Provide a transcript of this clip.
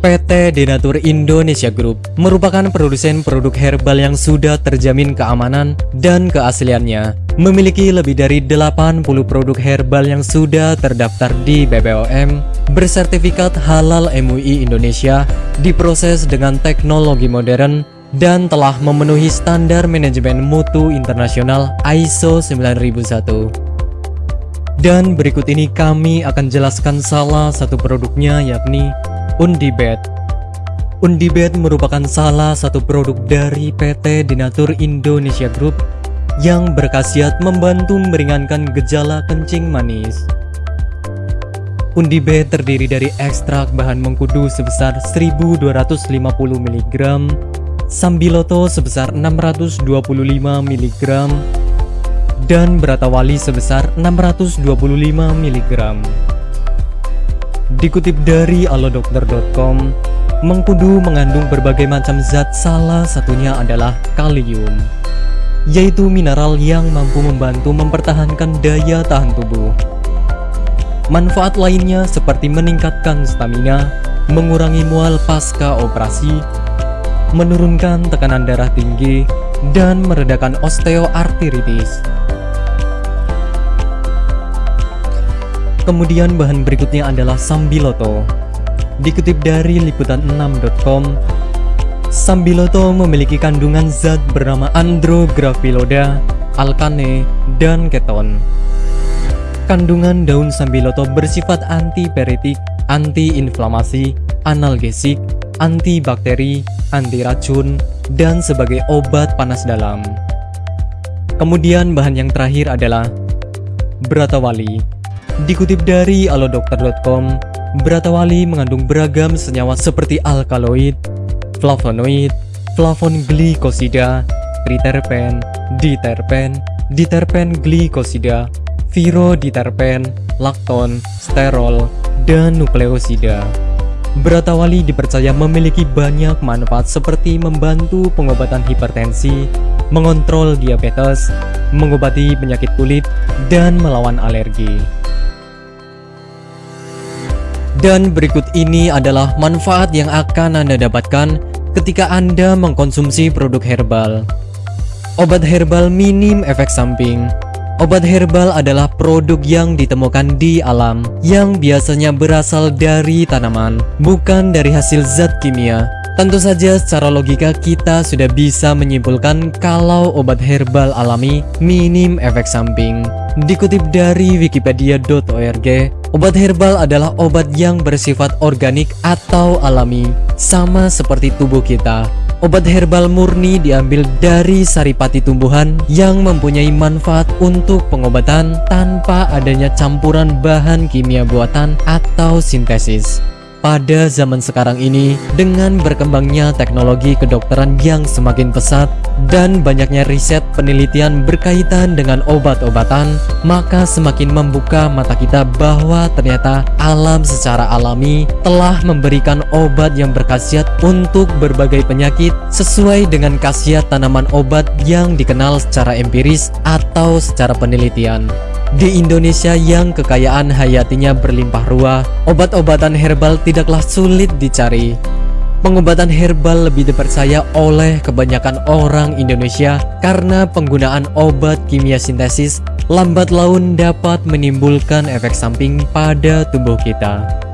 PT Denatur Indonesia Group merupakan produsen produk herbal yang sudah terjamin keamanan dan keasliannya. Memiliki lebih dari 80 produk herbal yang sudah terdaftar di BPOM, bersertifikat halal MUI Indonesia, diproses dengan teknologi modern, dan telah memenuhi standar manajemen mutu internasional ISO 9001. Dan berikut ini kami akan jelaskan salah satu produknya yakni Undibet Undibet merupakan salah satu produk dari PT Dinatur Indonesia Group yang berkhasiat membantu meringankan gejala kencing manis. Undibet terdiri dari ekstrak bahan mengkudu sebesar 1250 mg, sambiloto sebesar 625 mg, dan beratawali sebesar 625 mg. Dikutip dari alodokter.com, mengkudu mengandung berbagai macam zat salah satunya adalah kalium, yaitu mineral yang mampu membantu mempertahankan daya tahan tubuh. Manfaat lainnya seperti meningkatkan stamina, mengurangi mual pasca operasi, menurunkan tekanan darah tinggi, dan meredakan osteoartritis. Kemudian bahan berikutnya adalah Sambiloto. Dikutip dari liputan6.com, Sambiloto memiliki kandungan zat bernama andrographiloda, alkane, dan keton. Kandungan daun sambiloto bersifat antiperitik, antiinflamasi, analgesik, antibakteri, anti racun, dan sebagai obat panas dalam. Kemudian bahan yang terakhir adalah Bratawali Dikutip dari alodokter.com, Beratawali mengandung beragam senyawa seperti alkaloid, flavonoid, flavon glikosida, triterpen, diterpen, diterpen glikosida, viroditerpen, lakton, sterol, dan nukleosida. Beratawali dipercaya memiliki banyak manfaat seperti membantu pengobatan hipertensi, mengontrol diabetes, mengobati penyakit kulit, dan melawan alergi. Dan berikut ini adalah manfaat yang akan Anda dapatkan ketika Anda mengkonsumsi produk herbal. Obat herbal minim efek samping. Obat herbal adalah produk yang ditemukan di alam yang biasanya berasal dari tanaman, bukan dari hasil zat kimia. Tentu saja secara logika kita sudah bisa menyimpulkan kalau obat herbal alami minim efek samping. Dikutip dari wikipedia.org, Obat herbal adalah obat yang bersifat organik atau alami, sama seperti tubuh kita. Obat herbal murni diambil dari saripati tumbuhan yang mempunyai manfaat untuk pengobatan tanpa adanya campuran bahan kimia buatan atau sintesis. Pada zaman sekarang ini, dengan berkembangnya teknologi kedokteran yang semakin pesat dan banyaknya riset penelitian berkaitan dengan obat-obatan, maka semakin membuka mata kita bahwa ternyata alam secara alami telah memberikan obat yang berkhasiat untuk berbagai penyakit sesuai dengan khasiat tanaman obat yang dikenal secara empiris atau secara penelitian. Di Indonesia yang kekayaan hayatinya berlimpah ruah, obat-obatan herbal tidaklah sulit dicari. Pengobatan herbal lebih dipercaya oleh kebanyakan orang Indonesia karena penggunaan obat kimia sintesis lambat laun dapat menimbulkan efek samping pada tubuh kita.